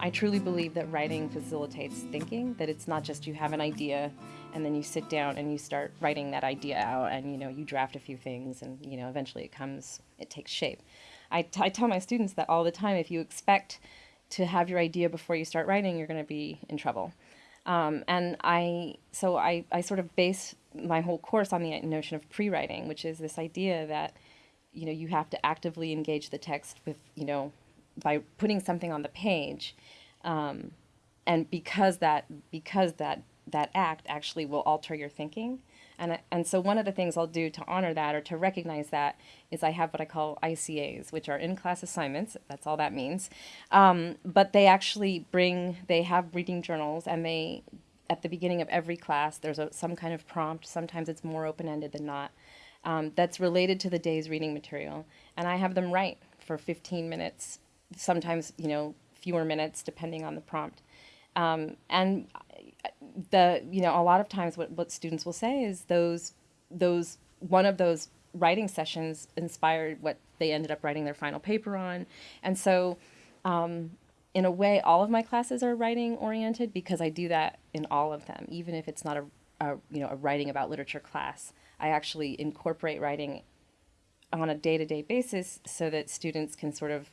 I truly believe that writing facilitates thinking, that it's not just you have an idea and then you sit down and you start writing that idea out and you know you draft a few things and you know eventually it comes it takes shape. I, I tell my students that all the time if you expect to have your idea before you start writing you're going to be in trouble. Um, and I so I, I sort of base my whole course on the notion of pre-writing, which is this idea that you know you have to actively engage the text with you know by putting something on the page, um, and because that because that that act actually will alter your thinking. And, and so one of the things I'll do to honor that or to recognize that is I have what I call ICAs, which are in-class assignments. That's all that means. Um, but they actually bring, they have reading journals and they, at the beginning of every class, there's a, some kind of prompt. Sometimes it's more open-ended than not. Um, that's related to the day's reading material. And I have them write for 15 minutes, sometimes, you know, fewer minutes depending on the prompt. Um, and the you know a lot of times what, what students will say is those those one of those writing sessions inspired what they ended up writing their final paper on and so um, in a way all of my classes are writing oriented because i do that in all of them even if it's not a, a you know a writing about literature class i actually incorporate writing on a day-to-day basis so that students can sort of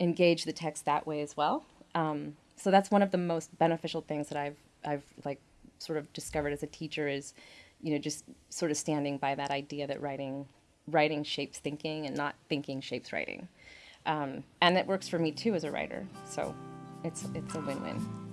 engage the text that way as well um, so that's one of the most beneficial things that I've I've like sort of discovered as a teacher is, you know, just sort of standing by that idea that writing writing shapes thinking and not thinking shapes writing, um, and it works for me too as a writer. So it's it's a win-win.